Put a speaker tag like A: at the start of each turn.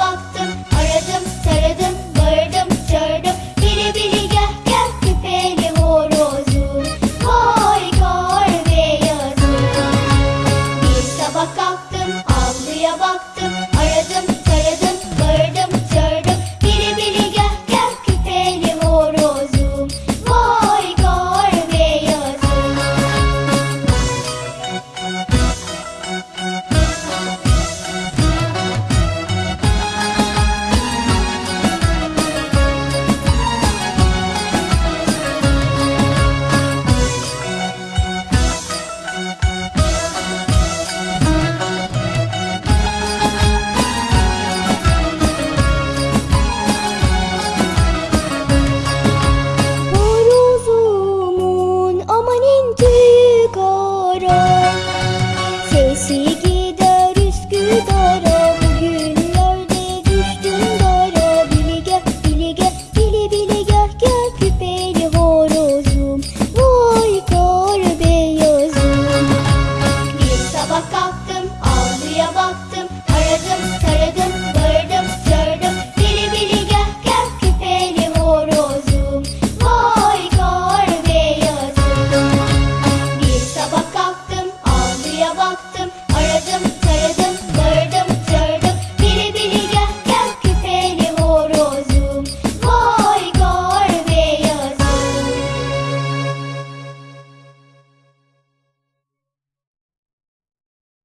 A: baktım see.